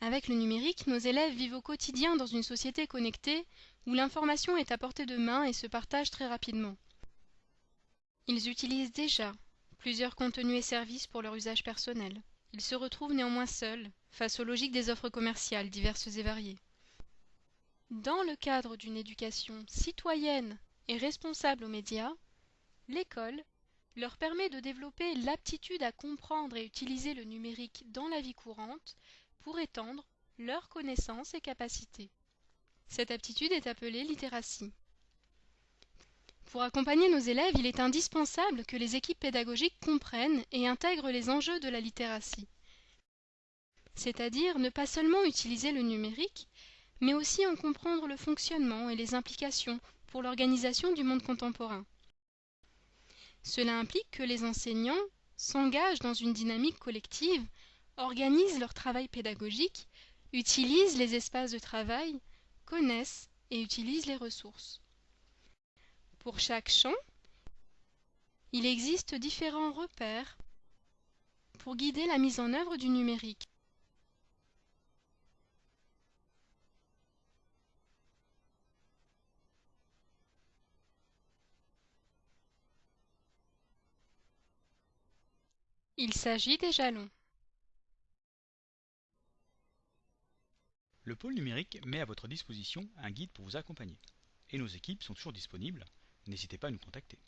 Avec le numérique, nos élèves vivent au quotidien dans une société connectée où l'information est à portée de main et se partage très rapidement. Ils utilisent déjà plusieurs contenus et services pour leur usage personnel. Ils se retrouvent néanmoins seuls face aux logiques des offres commerciales diverses et variées. Dans le cadre d'une éducation citoyenne et responsable aux médias, l'école leur permet de développer l'aptitude à comprendre et utiliser le numérique dans la vie courante pour étendre leurs connaissances et capacités. Cette aptitude est appelée littératie. Pour accompagner nos élèves, il est indispensable que les équipes pédagogiques comprennent et intègrent les enjeux de la littératie. C'est-à-dire ne pas seulement utiliser le numérique, mais aussi en comprendre le fonctionnement et les implications pour l'organisation du monde contemporain. Cela implique que les enseignants s'engagent dans une dynamique collective organisent leur travail pédagogique, utilisent les espaces de travail, connaissent et utilisent les ressources. Pour chaque champ, il existe différents repères pour guider la mise en œuvre du numérique. Il s'agit des jalons. Le pôle numérique met à votre disposition un guide pour vous accompagner. Et nos équipes sont toujours disponibles, n'hésitez pas à nous contacter.